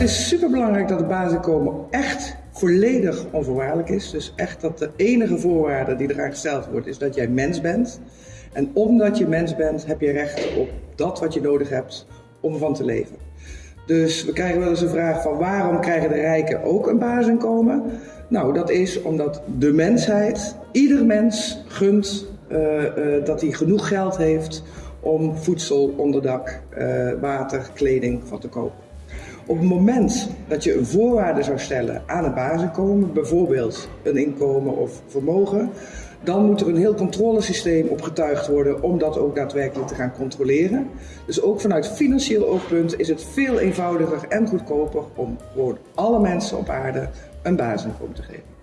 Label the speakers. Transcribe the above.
Speaker 1: Het is superbelangrijk dat het basisinkomen echt volledig onvoorwaardelijk is. Dus echt dat de enige voorwaarde die eraan gesteld wordt is dat jij mens bent. En omdat je mens bent heb je recht op dat wat je nodig hebt om van te leven. Dus we krijgen wel eens een vraag van waarom krijgen de rijken ook een basisinkomen? Nou, dat is omdat de mensheid, ieder mens gunt uh, uh, dat hij genoeg geld heeft om voedsel, onderdak, uh, water, kleding van te kopen. Op het moment dat je een voorwaarde zou stellen aan een basisinkomen, bijvoorbeeld een inkomen of vermogen, dan moet er een heel controlesysteem op getuigd worden om dat ook daadwerkelijk te gaan controleren. Dus ook vanuit financieel oogpunt is het veel eenvoudiger en goedkoper om gewoon alle mensen op aarde een basisinkomen te geven.